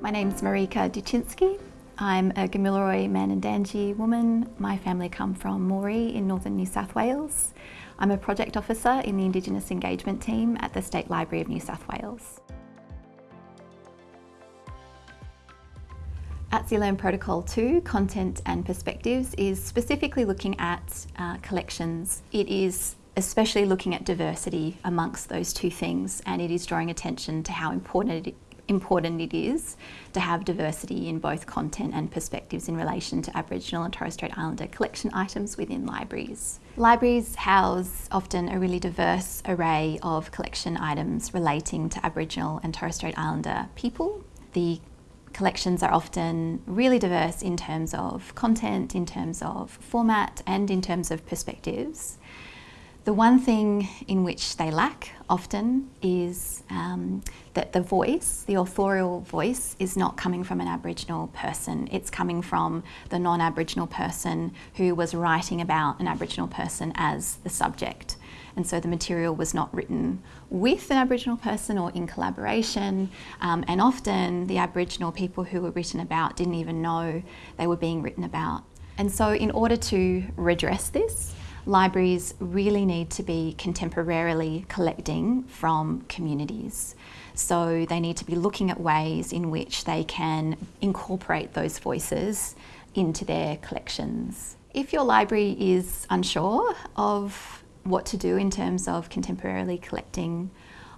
My name's Marika Duczynski. I'm a Gamilaroi Mandandanji woman. My family come from Moree in northern New South Wales. I'm a project officer in the Indigenous Engagement Team at the State Library of New South Wales. ATSILIRN Protocol 2, Content and Perspectives, is specifically looking at uh, collections. It is especially looking at diversity amongst those two things and it is drawing attention to how important it, important it is to have diversity in both content and perspectives in relation to Aboriginal and Torres Strait Islander collection items within libraries. Libraries house often a really diverse array of collection items relating to Aboriginal and Torres Strait Islander people. The collections are often really diverse in terms of content, in terms of format and in terms of perspectives. The one thing in which they lack often is um, that the voice, the authorial voice, is not coming from an Aboriginal person. It's coming from the non-Aboriginal person who was writing about an Aboriginal person as the subject. And so the material was not written with an Aboriginal person or in collaboration. Um, and often the Aboriginal people who were written about didn't even know they were being written about. And so in order to redress this, libraries really need to be contemporarily collecting from communities. So they need to be looking at ways in which they can incorporate those voices into their collections. If your library is unsure of what to do in terms of contemporarily collecting,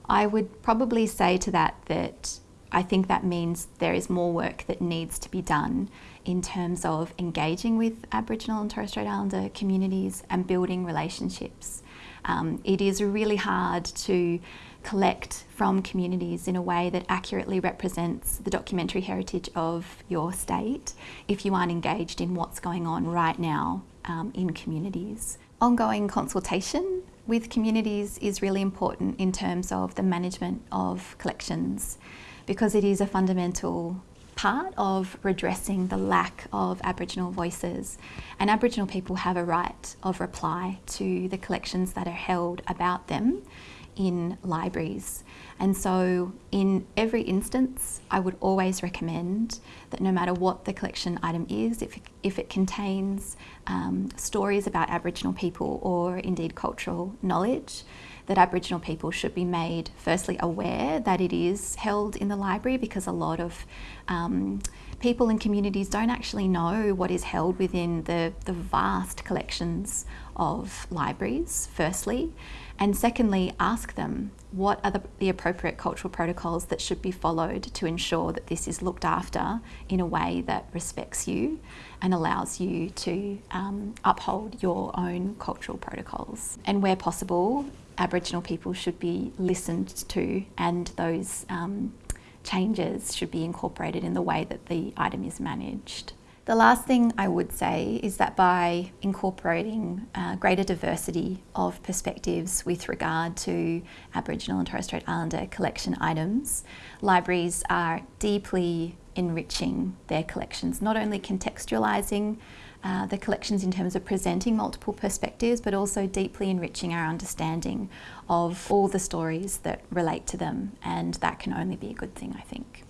I would probably say to that that I think that means there is more work that needs to be done in terms of engaging with Aboriginal and Torres Strait Islander communities and building relationships. Um, it is really hard to collect from communities in a way that accurately represents the documentary heritage of your state if you aren't engaged in what's going on right now um, in communities. Ongoing consultation with communities is really important in terms of the management of collections because it is a fundamental part of redressing the lack of Aboriginal voices. And Aboriginal people have a right of reply to the collections that are held about them in libraries. And so in every instance, I would always recommend that no matter what the collection item is, if, if it contains um, stories about Aboriginal people or indeed cultural knowledge, that Aboriginal people should be made firstly aware that it is held in the library because a lot of um, people and communities don't actually know what is held within the, the vast collections of libraries, firstly. And secondly, ask them what are the, the, appropriate cultural protocols that should be followed to ensure that this is looked after in a way that respects you and allows you to um, uphold your own cultural protocols. And where possible, Aboriginal people should be listened to and those um, changes should be incorporated in the way that the item is managed. The last thing I would say is that by incorporating uh, greater diversity of perspectives with regard to Aboriginal and Torres Strait Islander collection items, libraries are deeply enriching their collections, not only contextualising uh, the collections in terms of presenting multiple perspectives, but also deeply enriching our understanding of all the stories that relate to them. And that can only be a good thing, I think.